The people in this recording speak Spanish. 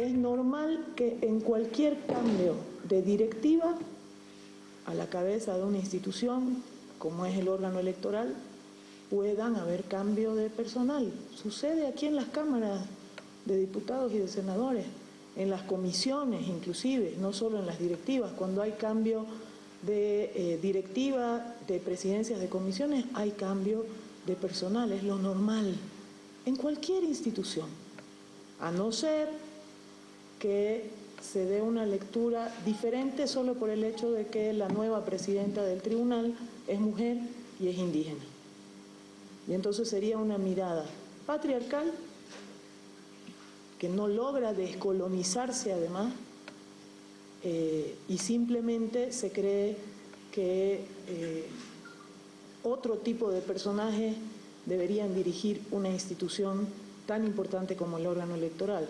Es normal que en cualquier cambio de directiva a la cabeza de una institución, como es el órgano electoral, puedan haber cambio de personal. Sucede aquí en las cámaras de diputados y de senadores, en las comisiones inclusive, no solo en las directivas. Cuando hay cambio de eh, directiva, de presidencias de comisiones, hay cambio de personal, es lo normal, en cualquier institución, a no ser que se dé una lectura diferente solo por el hecho de que la nueva presidenta del tribunal es mujer y es indígena. Y entonces sería una mirada patriarcal que no logra descolonizarse además eh, y simplemente se cree que eh, otro tipo de personajes deberían dirigir una institución tan importante como el órgano electoral.